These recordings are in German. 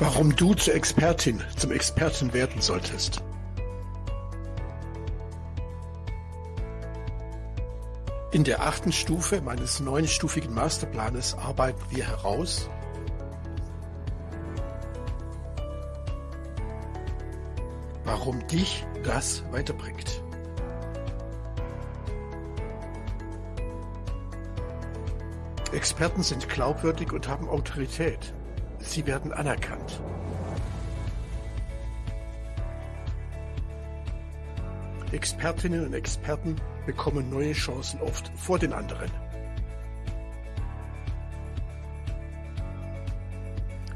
Warum du zur Expertin, zum Experten werden solltest. In der achten Stufe meines neunstufigen Masterplanes arbeiten wir heraus, warum dich das weiterbringt. Experten sind glaubwürdig und haben Autorität. Sie werden anerkannt. Expertinnen und Experten bekommen neue Chancen oft vor den anderen.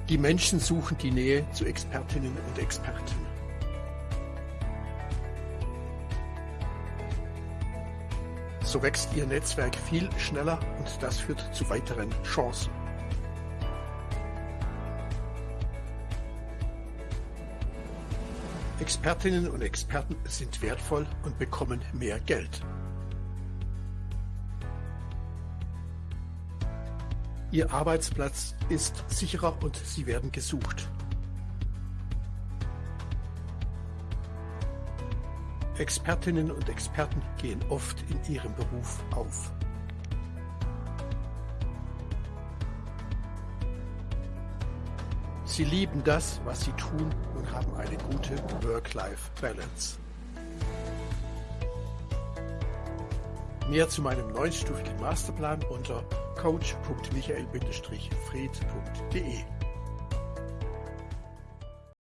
Die Menschen suchen die Nähe zu Expertinnen und Experten. So wächst ihr Netzwerk viel schneller und das führt zu weiteren Chancen. Expertinnen und Experten sind wertvoll und bekommen mehr Geld. Ihr Arbeitsplatz ist sicherer und Sie werden gesucht. Expertinnen und Experten gehen oft in ihrem Beruf auf. Sie lieben das, was sie tun und haben eine gute Work-Life-Balance. Mehr zu meinem neunstufigen Masterplan unter coach.michael-fried.de